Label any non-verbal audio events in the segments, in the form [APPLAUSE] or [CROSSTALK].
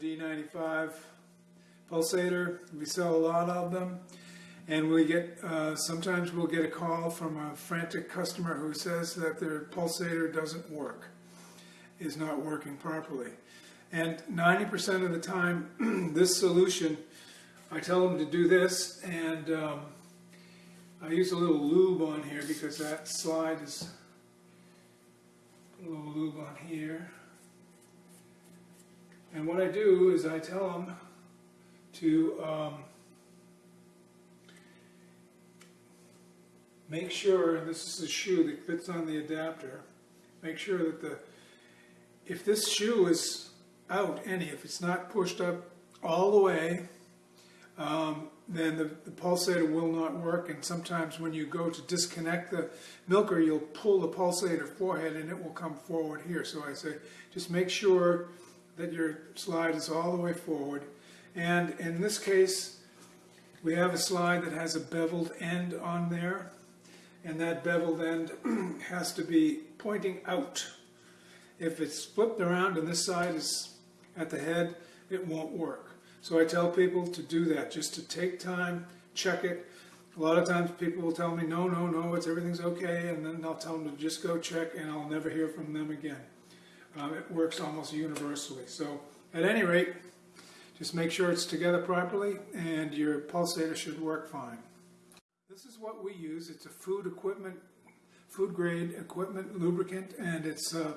D95 pulsator. We sell a lot of them. And we get, uh, sometimes we'll get a call from a frantic customer who says that their pulsator doesn't work, is not working properly. And 90% of the time, [CLEARS THROAT] this solution, I tell them to do this, and um, I use a little lube on here because that slide is a little lube on here. And what I do is I tell them to um, make sure, this is a shoe that fits on the adapter, make sure that the, if this shoe is out any, if it's not pushed up all the way, um, then the, the pulsator will not work. And sometimes when you go to disconnect the milker, you'll pull the pulsator forehead and it will come forward here. So I say, just make sure that your slide is all the way forward. And in this case, we have a slide that has a beveled end on there. And that beveled end [CLEARS THROAT] has to be pointing out. If it's flipped around and this side is at the head, it won't work. So I tell people to do that, just to take time, check it. A lot of times people will tell me, no, no, no, it's everything's okay, and then I'll tell them to just go check, and I'll never hear from them again. Um, it works almost universally. So at any rate, just make sure it's together properly, and your pulsator should work fine. This is what we use. It's a food equipment, food grade equipment lubricant, and it's uh,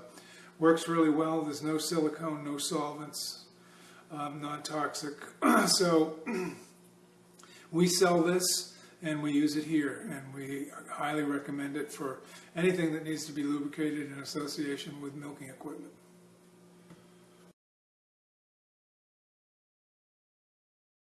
works really well. There's no silicone, no solvents, um, non-toxic. [CLEARS THROAT] so [CLEARS THROAT] we sell this and we use it here and we highly recommend it for anything that needs to be lubricated in association with milking equipment.